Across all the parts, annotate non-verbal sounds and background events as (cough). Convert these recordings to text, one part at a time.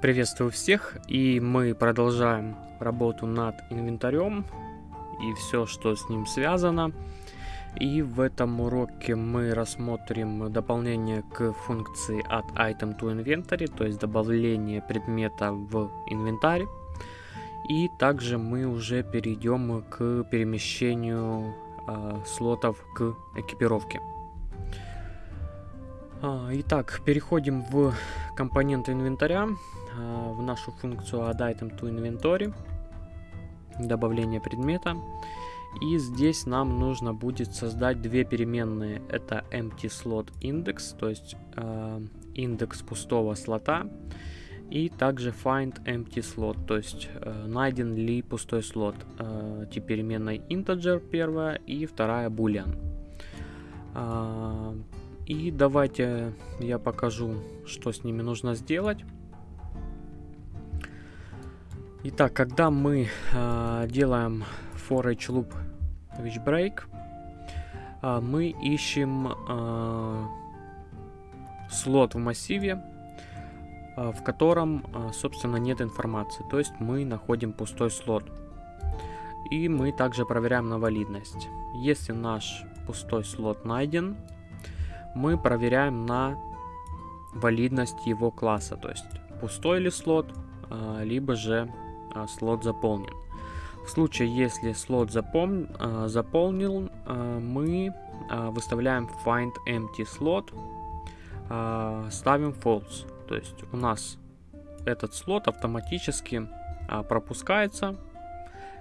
Приветствую всех, и мы продолжаем работу над инвентарем и все, что с ним связано. И в этом уроке мы рассмотрим дополнение к функции от item to inventory, то есть добавление предмета в инвентарь. И также мы уже перейдем к перемещению э, слотов к экипировке. А, итак, переходим в компоненты инвентаря, в нашу функцию add item to inventory, добавление предмета. И здесь нам нужно будет создать две переменные. Это empty slot index, то есть э, индекс пустого слота. И также find empty slot, то есть э, найден ли пустой слот. Э, тип переменной integer первая и вторая boolean. Э, и давайте я покажу, что с ними нужно сделать. Итак, когда мы э, делаем for each loop which break, э, мы ищем э, слот в массиве, э, в котором, э, собственно, нет информации. То есть мы находим пустой слот. И мы также проверяем на валидность. Если наш пустой слот найден, мы проверяем на валидность его класса, то есть пустой ли слот, а, либо же а, слот заполнен. В случае, если слот запом... А, заполнил, мы выставляем find empty slot, ставим false. То есть у нас этот слот автоматически пропускается,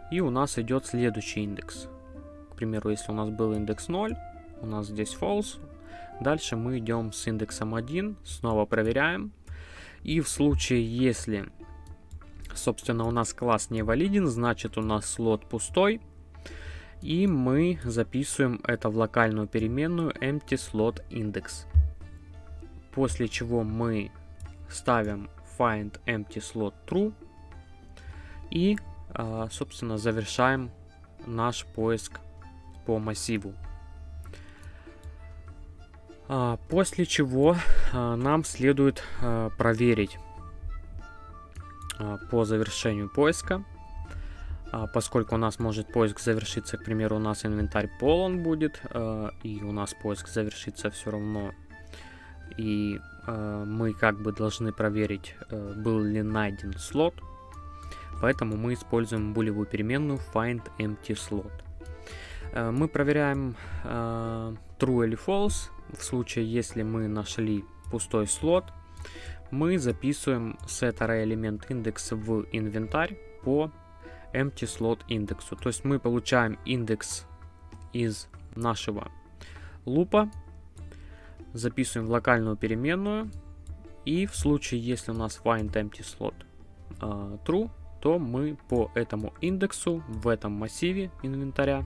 и у нас идет следующий индекс. К примеру, если у нас был индекс 0, у нас здесь false, Дальше мы идем с индексом 1, снова проверяем. И в случае, если, собственно, у нас класс не валиден, значит у нас слот пустой. И мы записываем это в локальную переменную empty slot index. После чего мы ставим find empty slot true. И, а, собственно, завершаем наш поиск по массиву. А, после чего а, нам следует проверить по завершению поиска, поскольку у нас может поиск завершиться, к примеру, у нас инвентарь полон будет, и у нас поиск завершится все равно, и мы как бы должны проверить, был ли найден слот, поэтому мы используем булевую переменную find empty slot. Мы проверяем true или false, в случае, если мы нашли пустой слот, мы записываем set array элемент индекс в инвентарь по empty slot индексу. То есть мы получаем индекс из нашего лупа, записываем в локальную переменную, и в случае, если у нас find empty slot uh, true, то мы по этому индексу в этом массиве инвентаря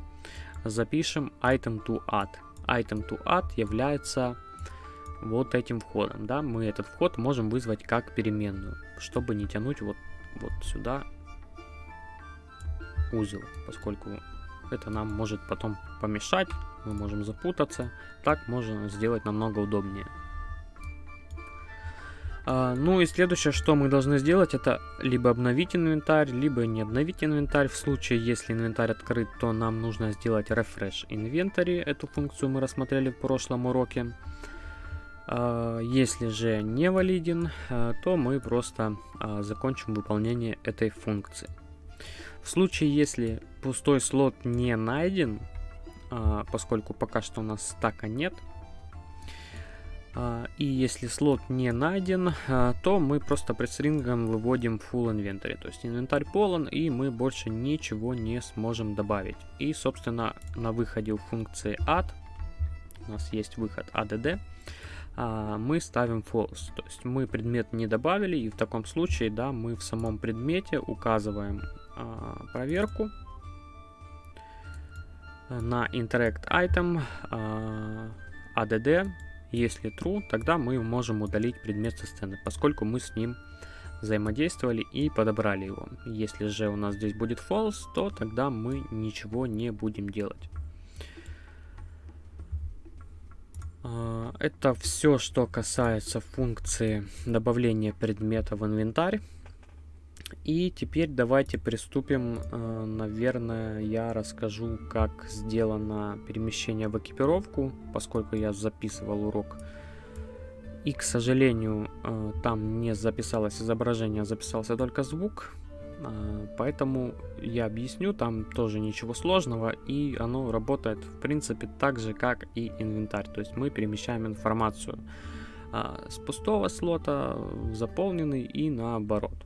запишем item to add item to add является вот этим входом, да, мы этот вход можем вызвать как переменную, чтобы не тянуть вот, вот сюда узел, поскольку это нам может потом помешать, мы можем запутаться, так можно сделать намного удобнее. А, ну и следующее, что мы должны сделать, это либо обновить инвентарь, либо не обновить инвентарь. В случае, если инвентарь открыт, то нам нужно сделать refresh inventory. Эту функцию мы рассмотрели в прошлом уроке. А, если же не валиден, а, то мы просто закончим выполнение этой функции. В случае, если пустой слот не найден, поскольку пока что у нас стака нет, а, и если слот не найден, а, то мы просто предстрингом выводим full inventory. То есть инвентарь полон, и мы больше ничего не сможем добавить. И, собственно, на выходе у функции add, у нас есть выход add, а, мы ставим false. То есть мы предмет не добавили, и в таком случае, да, мы в самом предмете указываем проверку на interact item add если true, тогда мы можем удалить предмет со сцены, поскольку мы с ним взаимодействовали и подобрали его. Если же у нас здесь будет false, то тогда мы ничего не будем делать. Это все, что касается функции добавления предмета в инвентарь. И теперь давайте приступим. А, наверное, я расскажу, как сделано перемещение в экипировку, поскольку я записывал урок. И, к сожалению, а, там не записалось изображение, записался только звук. А, поэтому я объясню, там тоже ничего сложного, и оно работает в принципе так же, как и инвентарь. То есть мы перемещаем информацию а, с пустого слота в заполненный и наоборот.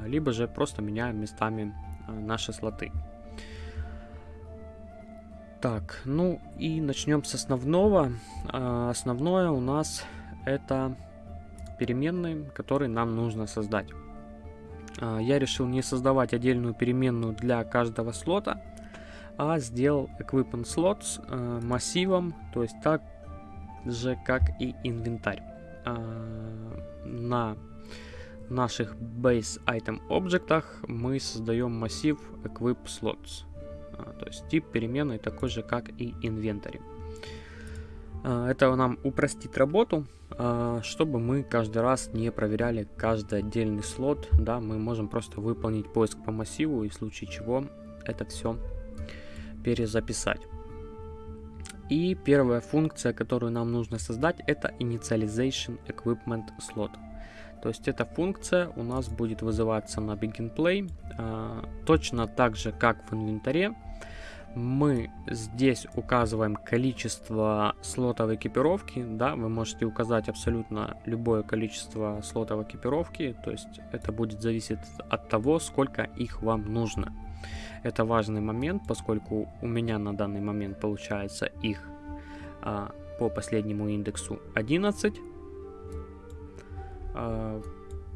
А, либо же просто меняем местами наши слоты. Так, ну и начнем с основного. Основное у нас это переменные, которые нам нужно создать. А, я решил не создавать отдельную переменную для каждого слота, а сделал equipment slots э, массивом, то есть так же, как и инвентарь. А, на наших base item объектах мы создаем массив equip slots, а, то есть тип переменной такой же, как и инвентарь. А, это нам упростит работу, а, чтобы мы каждый раз не проверяли каждый отдельный слот. Да, мы можем просто выполнить поиск по массиву и в случае чего это все перезаписать. И первая функция, которую нам нужно создать, это Initialization Equipment Slot. То есть эта функция у нас будет вызываться на Begin Play а, точно так же, как в инвентаре мы здесь указываем количество слотов экипировки, да, вы можете указать абсолютно любое количество слотов экипировки, то есть это будет зависеть от того, сколько их вам нужно. Это важный момент, поскольку у меня на данный момент получается их а, по последнему индексу 11, а,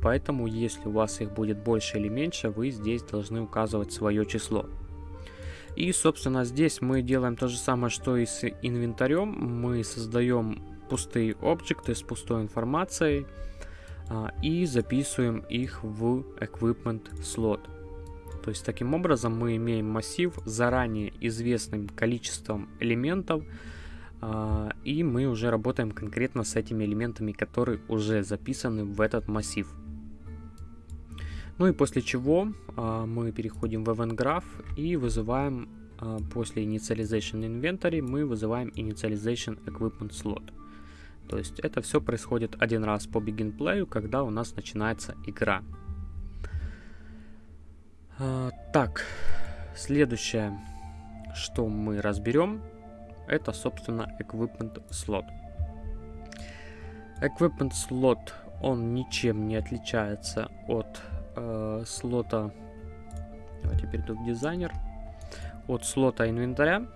поэтому если у вас их будет больше или меньше, вы здесь должны указывать свое число. И, собственно, здесь мы делаем то же самое, что и с инвентарем. Мы создаем пустые объекты с пустой информацией а, и записываем их в equipment slot. То есть таким образом мы имеем массив с заранее известным количеством элементов, а, и мы уже работаем конкретно с этими элементами, которые уже записаны в этот массив. Ну и после чего а, мы переходим в Event Graph и вызываем а, после Initialization Inventory мы вызываем Initialization Equipment Slot. То есть это все происходит один раз по Begin Play, когда у нас начинается игра. А, так, следующее, что мы разберем, это, собственно, Equipment Slot. Equipment Slot, он ничем не отличается от э, слота. Давайте перейду в дизайнер. От слота инвентаря.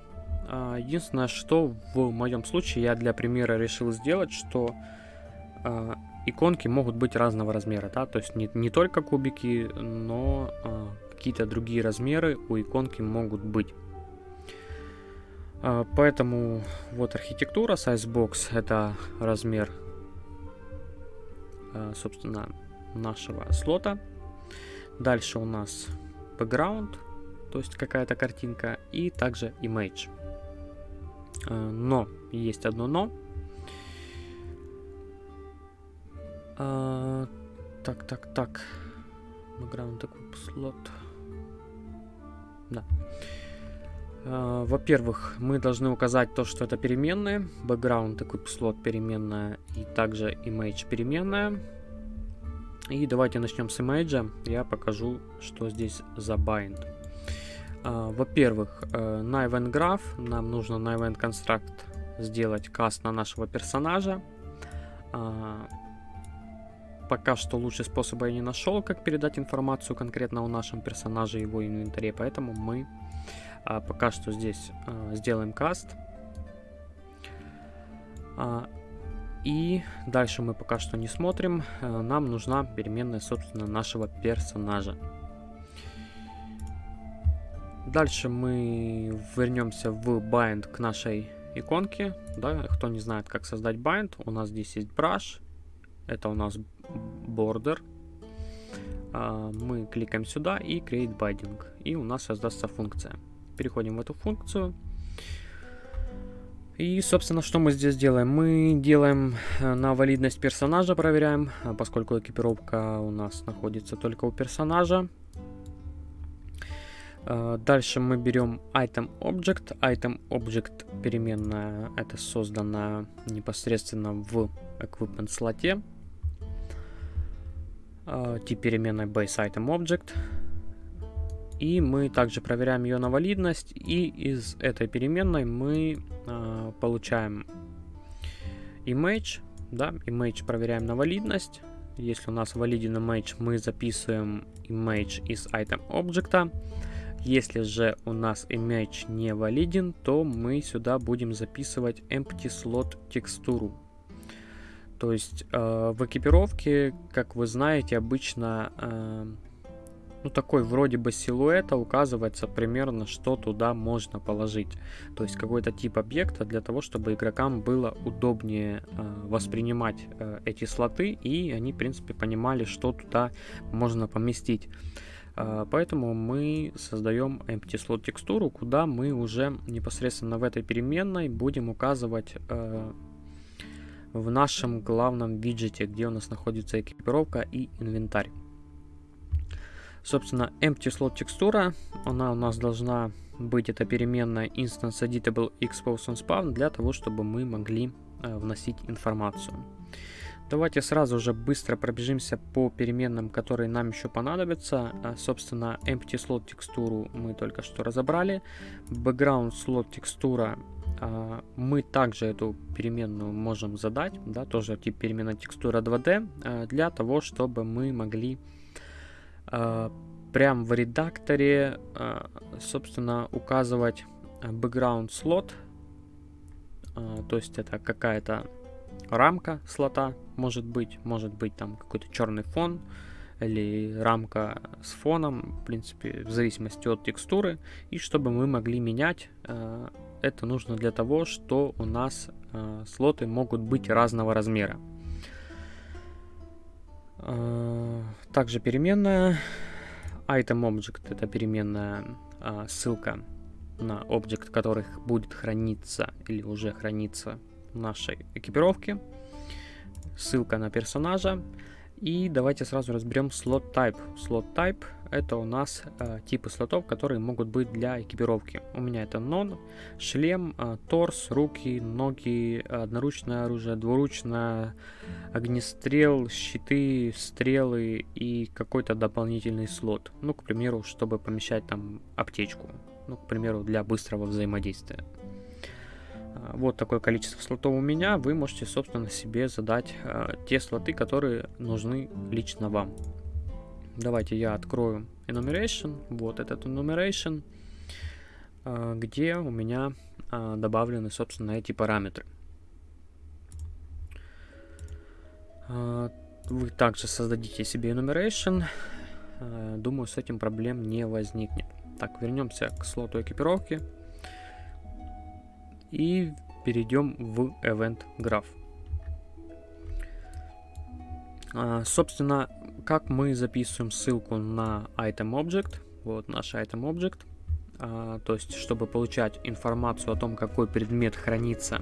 Э, единственное, что в моем случае я для примера решил сделать, что э, иконки могут быть разного размера, да, то есть не, не только кубики, но э, какие-то другие размеры у иконки могут быть. Поэтому вот архитектура Sizebox это размер, собственно, нашего слота. Дальше у нас background, то есть какая-то картинка, и также image. Э, но, есть одно но. А, так, так, так. Background такой слот. Да. Uh, Во-первых, мы должны указать то, что это переменная. Background такой слот переменная и также image переменная. И давайте начнем с имейджа. Я покажу, что здесь за bind. Uh, Во-первых, на event graph нам нужно на event construct сделать каст на нашего персонажа. Uh, пока что лучший способ я не нашел, как передать информацию конкретно о нашем персонаже и его инвентаре, поэтому мы пока что здесь сделаем каст. И дальше мы пока что не смотрим. Э, нам нужна переменная, собственно, нашего персонажа. Дальше мы вернемся в bind к нашей иконке. Да, кто не знает, как создать bind, у нас здесь есть brush. Это у нас border. А, мы кликаем сюда и create binding. И у нас создастся функция. Переходим в эту функцию. И, собственно, что мы здесь делаем? Мы делаем э, на валидность персонажа, проверяем, а поскольку экипировка у нас находится только у персонажа. Э, дальше мы берем item object. Item object переменная, это создана непосредственно в equipment слоте. Э, тип переменной base item object. И мы также проверяем ее на валидность. И из этой переменной мы э, получаем image. Да, image проверяем на валидность. Если у нас валиден image, мы записываем image из item объекта. Если же у нас image не валиден, то мы сюда будем записывать empty slot текстуру. То есть э, в экипировке, как вы знаете, обычно э, ну, такой вроде бы силуэта указывается примерно, что туда можно положить. То есть какой-то тип объекта для того, чтобы игрокам было удобнее э, воспринимать э, эти слоты, и они, в принципе, понимали, что туда можно поместить. А, поэтому мы создаем empty slot текстуру, куда мы уже непосредственно в этой переменной будем указывать э, в нашем главном виджете, где у нас находится экипировка и инвентарь. Собственно, empty slot текстура, она у нас должна быть, эта переменная instance editable expose on spawn для того, чтобы мы могли э, вносить информацию. Давайте сразу же быстро пробежимся по переменным, которые нам еще понадобятся. А, собственно, empty slot текстуру мы только что разобрали. Background slot текстура а, мы также эту переменную можем задать, да, тоже тип переменная текстура 2D, а, для того, чтобы мы могли прям в редакторе, собственно, указывать background slot, то есть это какая-то рамка слота может быть, может быть там какой-то черный фон или рамка с фоном, в принципе, в зависимости от текстуры. И чтобы мы могли менять, э, это нужно для того, что у нас э, слоты могут быть разного размера. Э, также переменная item object это переменная ссылка на объект, который будет храниться или уже хранится нашей экипировки, ссылка на персонажа. И давайте сразу разберем слот type. Слот type это у нас э, типы слотов, которые могут быть для экипировки. У меня это non, шлем, э, торс, руки, ноги, одноручное оружие, двуручное, огнестрел, щиты, стрелы и какой-то дополнительный слот. Ну, к примеру, чтобы помещать там аптечку. Ну, к примеру, для быстрого взаимодействия. А, вот такое количество слотов у меня. Вы можете, собственно, себе задать э, те слоты, которые нужны лично вам. Давайте я открою enumeration. Вот этот enumeration, э, где у меня э, добавлены, собственно, эти параметры. Э, вы также создадите себе enumeration. Думаю, с этим проблем не возникнет. Так, вернемся к слоту экипировки и перейдем в Event Graph. Собственно, как мы записываем ссылку на Item Object, вот наш Item Object, а, то есть, чтобы получать информацию о том, какой предмет хранится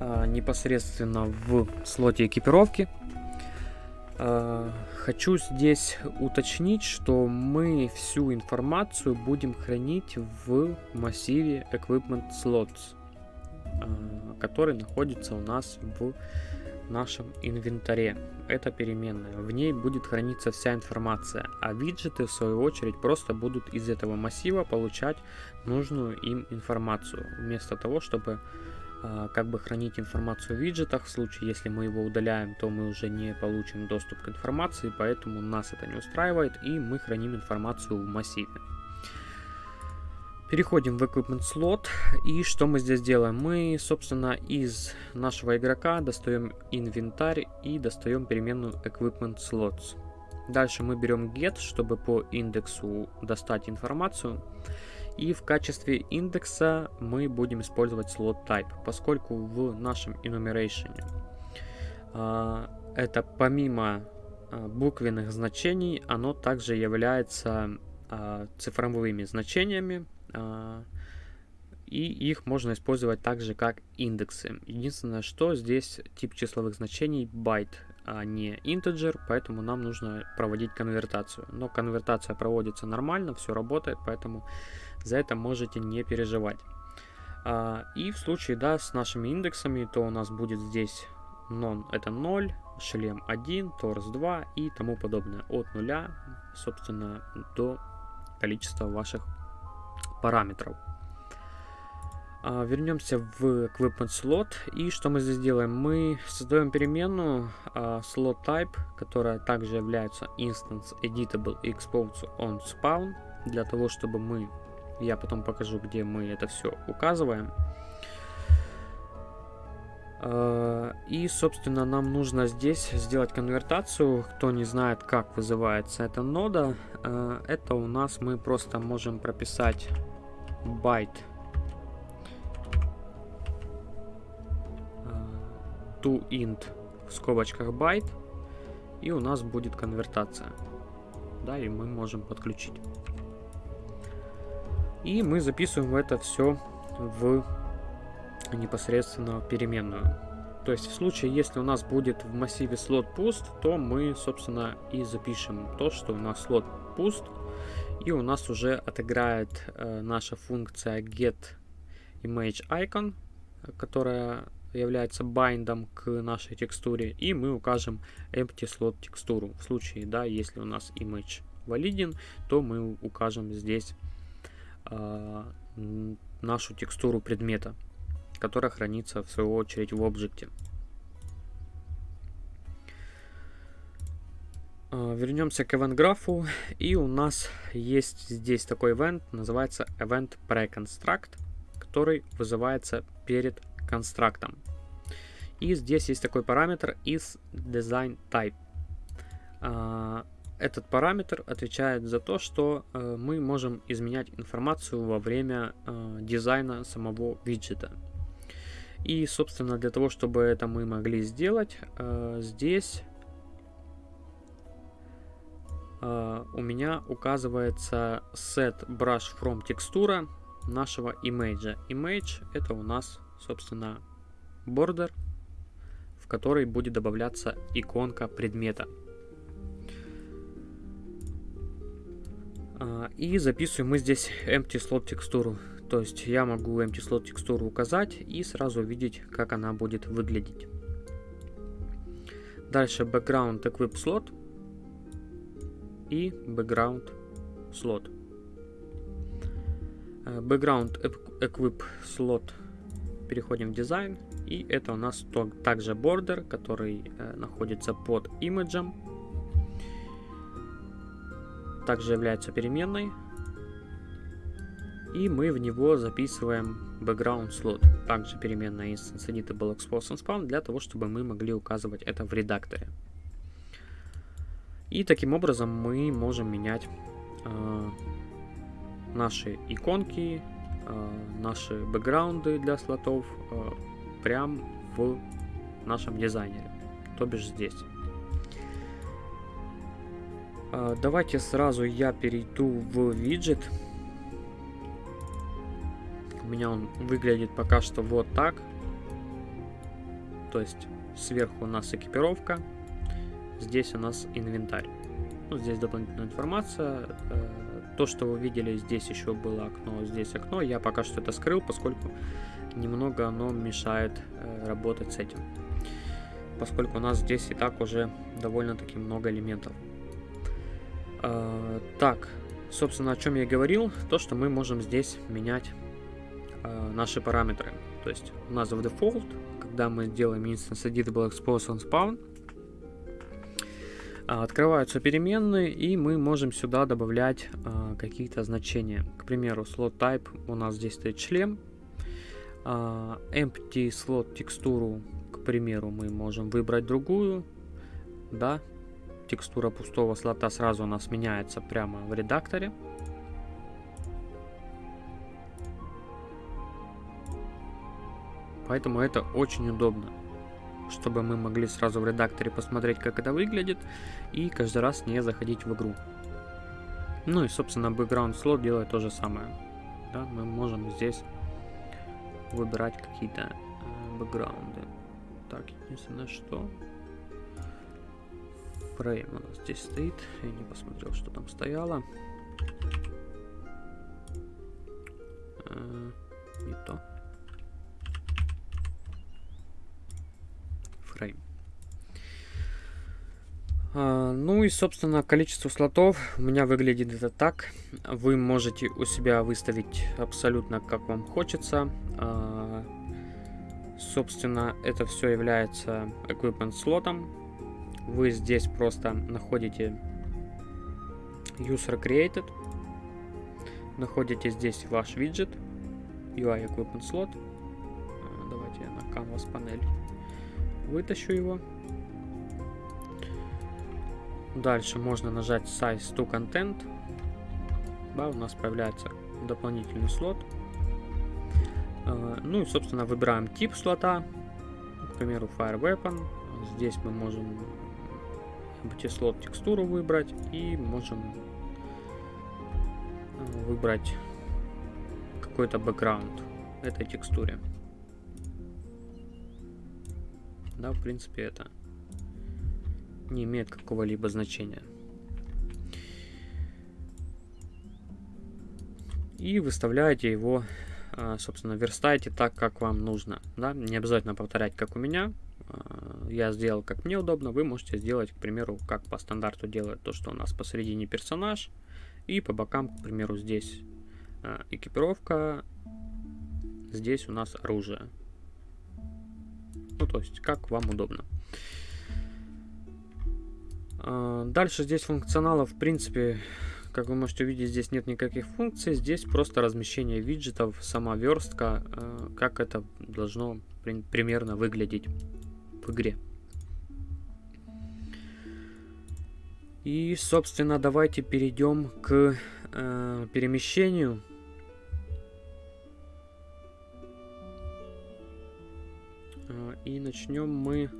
а, непосредственно в слоте экипировки, а, хочу здесь уточнить, что мы всю информацию будем хранить в массиве Equipment Slots. Э, который находится у нас в нашем инвентаре. Это переменная. В ней будет храниться вся информация, а виджеты в свою очередь просто будут из этого массива получать нужную им информацию, вместо того, чтобы э, как бы хранить информацию в виджетах. В случае, если мы его удаляем, то мы уже не получим доступ к информации, поэтому нас это не устраивает, и мы храним информацию в массиве. Переходим в Equipment Slot. И что мы здесь делаем? Мы, собственно, из нашего игрока достаем инвентарь и достаем переменную Equipment Slots. Дальше мы берем get, чтобы по индексу достать информацию. И в качестве индекса мы будем использовать slot type, поскольку в нашем enumeration а, это помимо а, буквенных значений, оно также является а, цифровыми значениями, и их можно использовать также как индексы. Единственное, что здесь тип числовых значений байт, а не integer, поэтому нам нужно проводить конвертацию. Но конвертация проводится нормально, все работает, поэтому за это можете не переживать. А, и в случае, да, с нашими индексами, то у нас будет здесь non это 0, шлем 1, торс 2 и тому подобное. От 0, собственно, до количества ваших параметров. А, вернемся в equipment slot. И что мы здесь делаем? Мы создаем переменную а, slot type, которая также является instance editable expose on spawn, для того, чтобы мы, я потом покажу, где мы это все указываем. А, и, собственно, нам нужно здесь сделать конвертацию. Кто не знает, как вызывается эта нода, а, это у нас мы просто можем прописать byte to int в скобочках byte, и у нас будет конвертация. Да, и мы можем подключить. И мы записываем это все в непосредственно переменную. То есть в случае, если у нас будет в массиве слот пуст, то мы, собственно, и запишем то, что у нас слот пуст, и у нас уже отыграет э, наша функция get image icon, которая является байдом к нашей текстуре, и мы укажем empty slot текстуру. В случае, да, если у нас image валиден, то мы укажем здесь э, нашу текстуру предмета, которая хранится в свою очередь в объекте. Вернемся к event графу, (laughs) и у нас есть здесь такой event, называется event preconstruct, который вызывается перед констрактом. И здесь есть такой параметр is design type. А, этот параметр отвечает за то, что э, мы можем изменять информацию во время э, дизайна самого виджета. И, собственно, для того, чтобы это мы могли сделать, э, здесь у меня указывается set brush from текстура нашего image. Image это у нас собственно, border, в который будет добавляться иконка предмета. А, и записываем мы здесь empty slot текстуру. То есть я могу empty slot текстуру указать и сразу увидеть, как она будет выглядеть. Дальше background equip slot и background slot. А, background equip slot переходим в дизайн, и это у нас также border, который э, находится под имиджем. Также является переменной. И мы в него записываем background slot, также переменная instance editable expose and spawn, для того, чтобы мы могли указывать это в редакторе. И таким образом мы можем менять э, наши иконки, Э, наши бэкграунды для слотов э, прям в нашем дизайнере, то бишь здесь. Э, давайте сразу я перейду в виджет. У меня он выглядит пока что вот так. То есть сверху у нас экипировка, здесь у нас инвентарь. Ну, здесь дополнительная информация то, что вы видели, здесь еще было окно, здесь окно. Я пока что это скрыл, поскольку немного оно мешает э, работать с этим. Поскольку у нас здесь и так уже довольно-таки много элементов. Э, так, собственно, о чем я говорил, то, что мы можем здесь менять э, наши параметры. То есть у нас в default, когда мы делаем instance editable expose on spawn, открываются переменные, и мы можем сюда добавлять а, какие-то значения. К примеру, slot type у нас здесь стоит шлем. А, empty slot текстуру, к примеру, мы можем выбрать другую. Да, текстура пустого слота сразу у нас меняется прямо в редакторе. Поэтому это очень удобно чтобы мы могли сразу в редакторе посмотреть, как это выглядит, и каждый раз не заходить в игру. Ну и, собственно, background slot делает то же самое. Да, мы можем здесь выбирать какие-то э, бэкграунды. Так, единственное, что Frame у нас здесь стоит. Я не посмотрел, что там стояло. Э, не то. Frame. А, ну и, собственно, количество слотов у меня выглядит это так. Вы можете у себя выставить абсолютно как вам хочется. А, собственно, это все является equipment слотом. Вы здесь просто находите user created. Находите здесь ваш виджет. UI equipment slot. А, давайте я на canvas панель вытащу его. Дальше можно нажать Size to Content. Да, у нас появляется дополнительный слот. А, ну и, собственно, выбираем тип слота. К примеру, Fire Weapon. Здесь мы можем слот текстуру выбрать и можем а, выбрать какой-то бэкграунд этой текстуре. Да, в принципе, это не имеет какого-либо значения. И выставляете его, а, собственно, верстаете так, как вам нужно. Да? Не обязательно повторять, как у меня. А, я сделал, как мне удобно. Вы можете сделать, к примеру, как по стандарту делает то, что у нас посередине персонаж. И по бокам, к примеру, здесь а, экипировка. Здесь у нас оружие. Ну, то есть, как вам удобно. А, дальше здесь функционала, в принципе, как вы можете увидеть, здесь нет никаких функций. Здесь просто размещение виджетов, сама верстка, а, как это должно примерно выглядеть в игре. И, собственно, давайте перейдем к э, перемещению. И начнем мы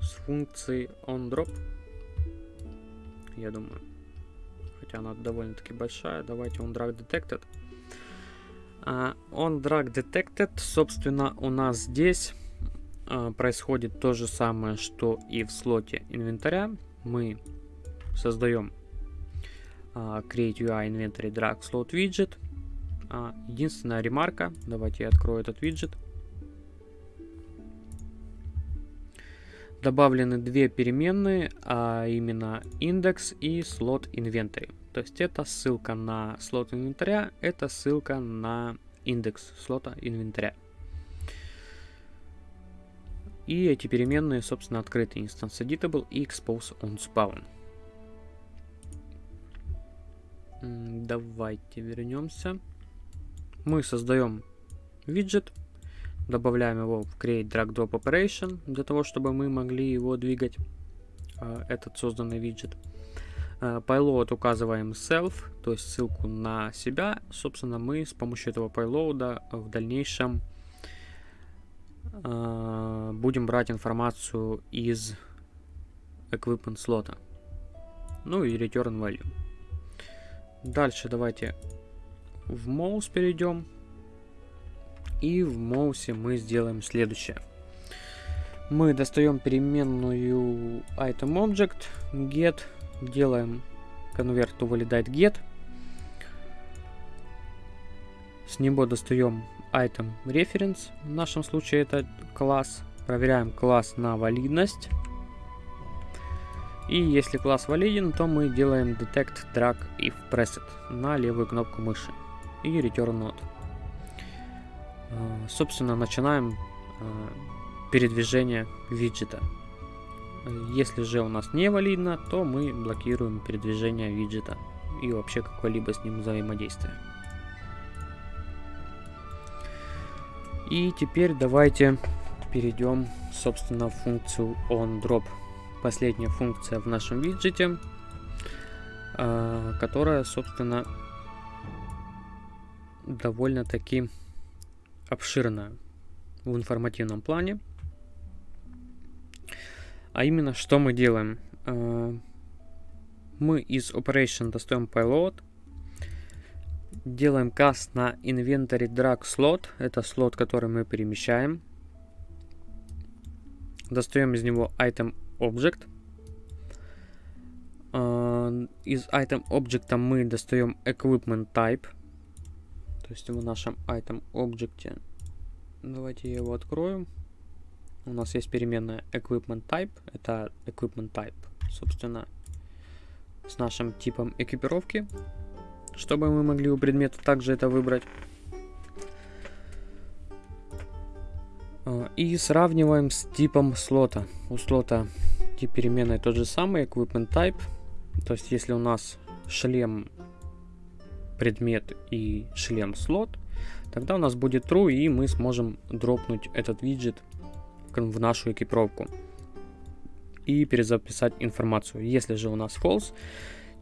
с функции onDrop я думаю. Хотя она довольно-таки большая. Давайте on drag detected. Uh, on drag detected, собственно, у нас здесь uh, происходит то же самое, что и в слоте инвентаря. Мы создаем uh, create UI inventory drag slot widget. Единственная ремарка, давайте я открою этот виджет. Добавлены две переменные, а именно индекс и слот inventory. То есть это ссылка на слот инвентаря, это ссылка на индекс слота инвентаря. И эти переменные, собственно, открыты instance editable и expose on spawn. Давайте вернемся. Мы создаем виджет, добавляем его в create drag drop operation для того, чтобы мы могли его двигать, а, этот созданный виджет. А, payload указываем self, то есть ссылку на себя. Собственно, мы с помощью этого payload в дальнейшем а, будем брать информацию из equipment слота. Ну и return value. Дальше давайте в mouse перейдем. И в моусе мы сделаем следующее. Мы достаем переменную item object get, делаем convert to validate get. С него достаем item reference, в нашем случае это класс. Проверяем класс на валидность. И если класс валиден, то мы делаем detect drag if pressed на левую кнопку мыши и return node. А, собственно, начинаем а, передвижение виджета. Если же у нас не валидно, то мы блокируем передвижение виджета и вообще какое-либо с ним взаимодействие. И теперь давайте перейдем, собственно, в функцию onDrop. Последняя функция в нашем виджете, которая, собственно, довольно-таки обширная в информативном плане. А именно, что мы делаем? Э, мы из operation достаем payload, делаем каст на inventory drag slot. Это слот, который мы перемещаем. Достаем из него item object. Uh, из item object мы достаем equipment type. То есть в нашем item object. Давайте его открою. У нас есть переменная equipment type. Это equipment type, собственно, с нашим типом экипировки чтобы мы могли у предмета также это выбрать. А, и сравниваем с типом слота. У слота тип переменной тот же самый, equipment type. То есть если у нас шлем предмет и шлем слот, тогда у нас будет true и мы сможем дропнуть этот виджет в нашу экипировку и перезаписать информацию. Если же у нас false,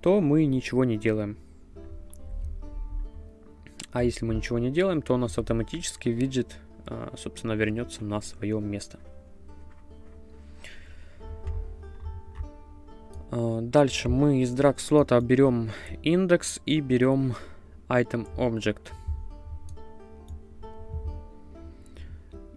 то мы ничего не делаем. А если мы ничего не делаем, то у нас автоматически виджет, а, собственно, вернется на свое место. Дальше мы из drag слота берем индекс и берем item object.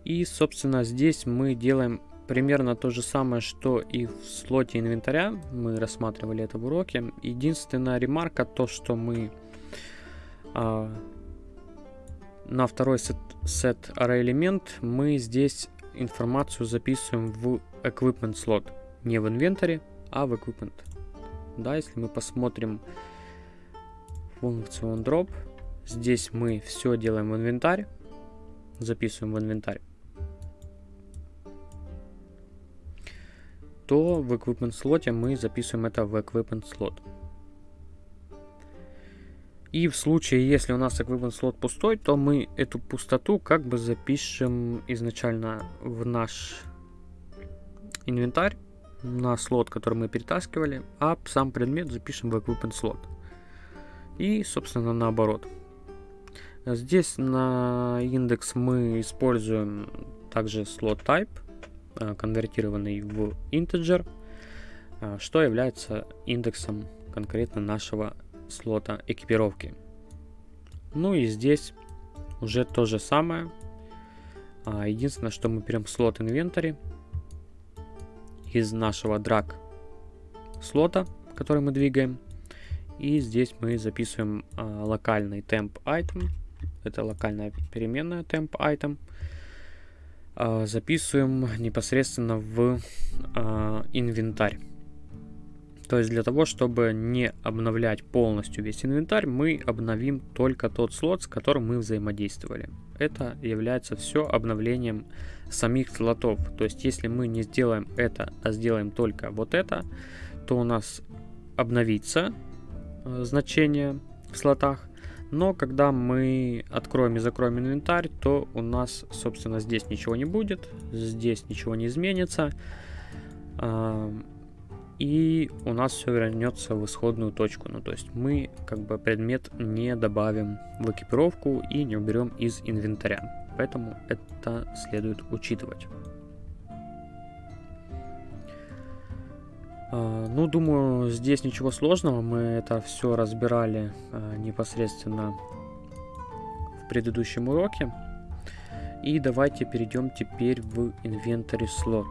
И, собственно, здесь мы делаем примерно то же самое, что и в слоте инвентаря. Мы рассматривали это в уроке. Единственная ремарка то, что мы а, на второй сет, set array элемент мы здесь информацию записываем в equipment слот. Не в инвентаре, в equipment. Да, если мы посмотрим функцию drop, здесь мы все делаем в инвентарь, записываем в инвентарь, то в equipment слоте мы записываем это в equipment слот. И в случае, если у нас equipment слот пустой, то мы эту пустоту как бы запишем изначально в наш инвентарь, на слот, который мы перетаскивали, а сам предмет запишем в equipment слот. И, собственно, наоборот. Здесь на индекс мы используем также слот type, э, конвертированный в integer, э, что является индексом конкретно нашего слота экипировки. Ну и здесь уже то же самое. А, единственное, что мы берем слот инвентарь из нашего драг слота, который мы двигаем. И здесь мы записываем а, локальный temp item. Это локальная переменная temp item. А, записываем непосредственно в а, инвентарь. То есть для того, чтобы не обновлять полностью весь инвентарь, мы обновим только тот слот, с которым мы взаимодействовали. Это является все обновлением самих слотов. То есть если мы не сделаем это, а сделаем только вот это, то у нас обновится э, значение в слотах. Но когда мы откроем и закроем инвентарь, то у нас, собственно, здесь ничего не будет, здесь ничего не изменится и у нас все вернется в исходную точку. Ну, то есть мы как бы предмет не добавим в экипировку и не уберем из инвентаря. Поэтому это следует учитывать. А, ну, думаю, здесь ничего сложного. Мы это все разбирали а, непосредственно в предыдущем уроке. И давайте перейдем теперь в инвентарь слот.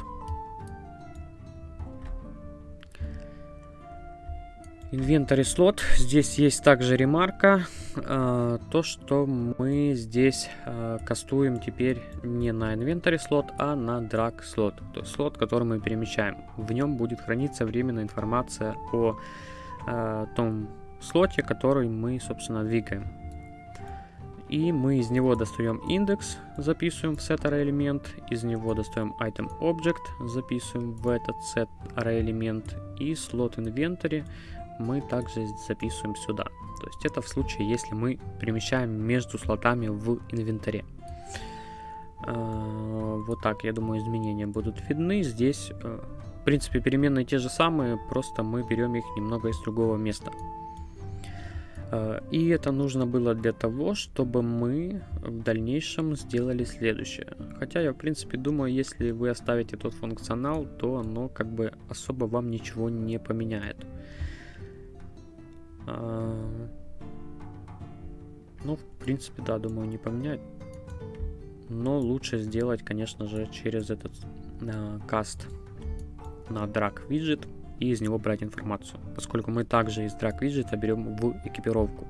Инвентарь слот. Здесь есть также ремарка. Э, то, что мы здесь э, кастуем теперь не на инвентарь слот, а на драг слот. То есть слот, который мы перемещаем. В нем будет храниться временная информация о э, том слоте, который мы, собственно, двигаем. И мы из него достаем индекс, записываем в set array элемент, из него достаем item object, записываем в этот set array элемент и слот инвентарь мы также записываем сюда. То есть это в случае, если мы перемещаем между слотами в инвентаре. А, вот так, я думаю, изменения будут видны. Здесь, э, в принципе, переменные те же самые, просто мы берем их немного из другого места. А, и это нужно было для того, чтобы мы в дальнейшем сделали следующее. Хотя я, в принципе, думаю, если вы оставите тот функционал, то оно как бы особо вам ничего не поменяет. Ну, в принципе, да, думаю, не поменять. Но лучше сделать, конечно же, через этот э, каст на drag widget и из него брать информацию, поскольку мы также из drag widget берем в экипировку.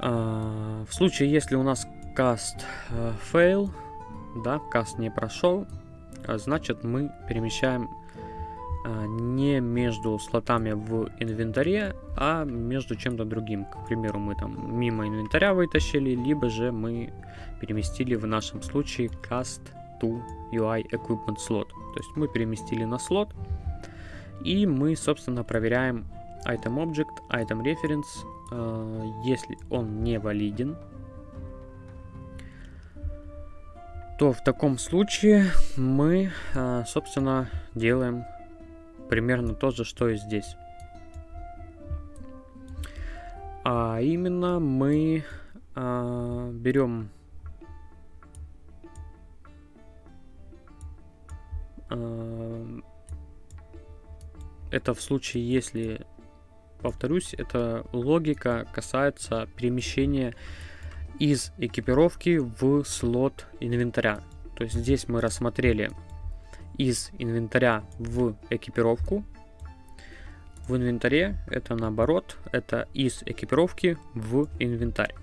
А, в случае, если у нас каст э, fail, да, каст не прошел, а значит мы перемещаем а, не между слотами в инвентаре, а между чем-то другим. К примеру, мы там мимо инвентаря вытащили, либо же мы переместили в нашем случае cast to UI equipment slot. То есть мы переместили на слот, и мы, собственно, проверяем item object, item reference, э, если он не валиден, то в таком случае мы, э, собственно, делаем примерно то же, что и здесь. А именно мы э, берем это в случае, если, повторюсь, эта логика касается перемещения из экипировки в слот инвентаря. То есть здесь мы рассмотрели из инвентаря в экипировку. В инвентаре это наоборот, это из экипировки в инвентарь.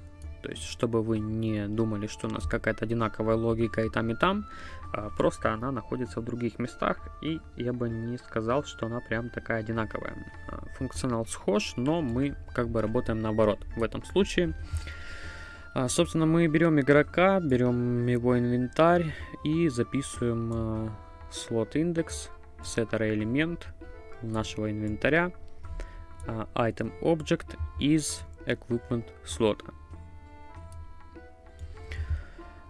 То есть, чтобы вы не думали, что у нас какая-то одинаковая логика и там, и там, а, просто она находится в других местах, и я бы не сказал, что она прям такая одинаковая. А, функционал схож, но мы как бы работаем наоборот. В этом случае, а, собственно, мы берем игрока, берем его инвентарь и записываем слот индекс, setter элемент нашего инвентаря, item object из equipment слота.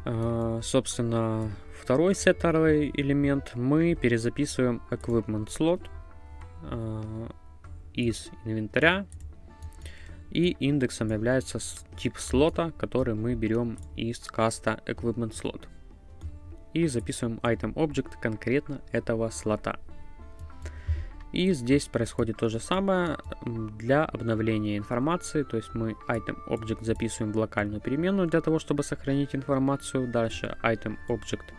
А, собственно, второй сеттерный элемент мы перезаписываем equipment slot а, из инвентаря. И индексом является тип слота, который мы берем из каста equipment slot. И записываем item object конкретно этого слота. И здесь происходит то же самое для обновления информации. То есть мы item object записываем в локальную переменную для того, чтобы сохранить информацию. Дальше item object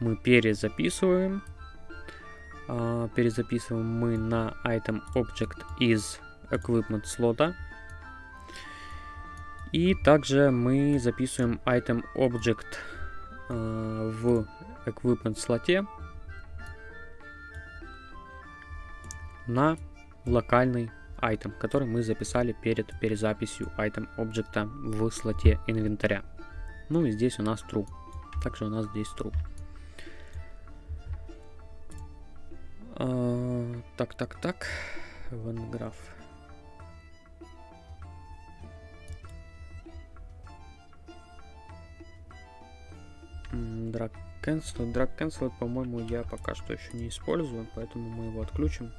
мы перезаписываем. А, перезаписываем мы на item object из equipment слота. И также мы записываем item object в equipment слоте на локальный item, который мы записали перед перезаписью item объекта в слоте инвентаря. Ну и здесь у нас true. Также у нас здесь true. А, так, так, так. Ванграф. Drag cancel. Drag cancel, по-моему, я пока что еще не использую, поэтому мы его отключим.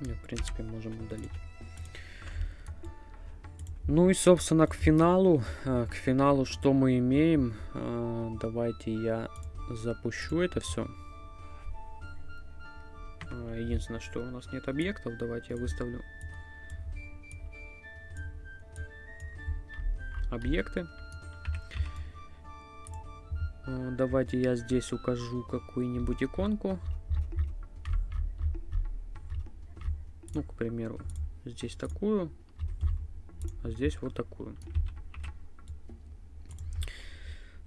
Не, в принципе, можем удалить. Ну и, собственно, к финалу. Э, к финалу что мы имеем? Э, давайте я запущу это все. Э, единственное, что у нас нет объектов. Давайте я выставлю объекты. Давайте я здесь укажу какую-нибудь иконку. Ну, к примеру, здесь такую, а здесь вот такую.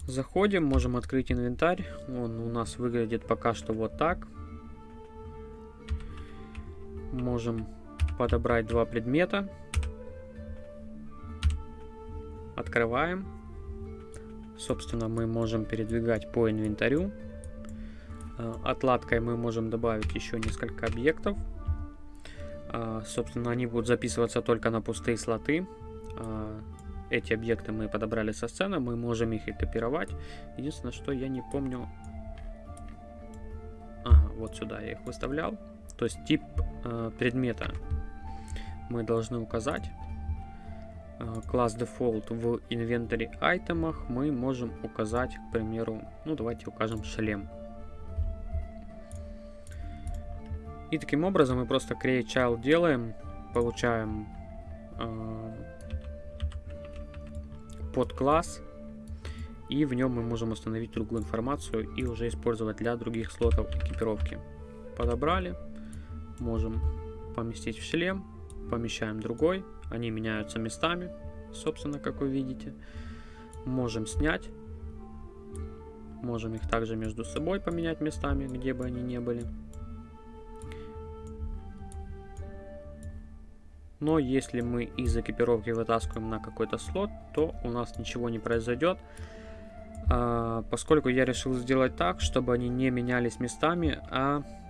Заходим, можем открыть инвентарь. Он у нас выглядит пока что вот так. Можем подобрать два предмета. Открываем. Собственно, мы можем передвигать по инвентарю. Э, отладкой мы можем добавить еще несколько объектов. А, собственно, они будут записываться только на пустые слоты. А, эти объекты мы подобрали со сцены, мы можем их и копировать. Единственное, что я не помню... Ага, вот сюда я их выставлял. То есть тип предмета мы должны указать. Класс Default в инвентаре айтемах мы можем указать, к примеру, ну давайте укажем шлем. И таким образом мы просто create child делаем. получаем э, подкласс, и в нем мы можем установить другую информацию и уже использовать для других слотов экипировки. Подобрали, можем поместить в шлем, помещаем другой, они меняются местами, собственно, как вы видите. Можем снять, можем их также между собой поменять местами, где бы они ни были. Но если мы из экипировки вытаскиваем на какой-то слот, то у нас ничего не произойдет. А, поскольку я решил сделать так, чтобы они не менялись местами, а, а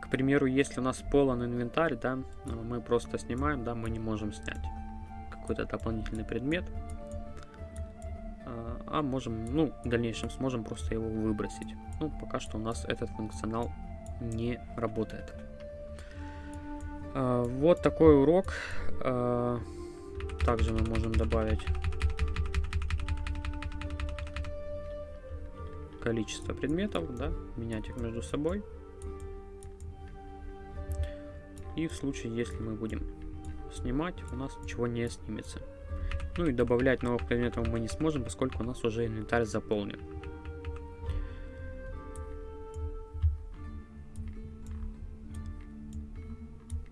к примеру, если у нас полон инвентарь, да, мы просто снимаем, да, мы не можем снять какой-то дополнительный предмет, а, а можем, ну, в дальнейшем сможем просто его выбросить. Ну, пока что у нас этот функционал не работает. А, вот такой урок. А, также мы можем добавить количество предметов, да, менять их между собой. И в случае, если мы будем снимать, у нас ничего не снимется. Ну и добавлять новых предметов мы не сможем, поскольку у нас уже инвентарь заполнен.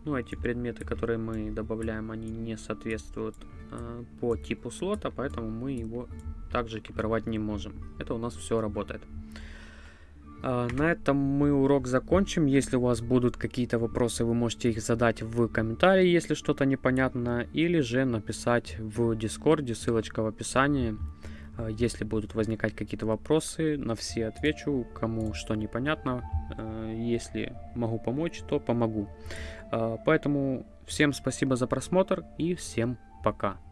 Ну, эти предметы, которые мы добавляем, они не соответствуют э, по типу слота, поэтому мы его также экипировать не можем. Это у нас все работает. Э, на этом мы урок закончим. Если у вас будут какие-то вопросы, вы можете их задать в комментарии, если что-то непонятно, или же написать в Дискорде, ссылочка в описании. Э, если будут возникать какие-то вопросы, на все отвечу, кому что непонятно. Э, если могу помочь, то помогу. Поэтому всем спасибо за просмотр и всем пока.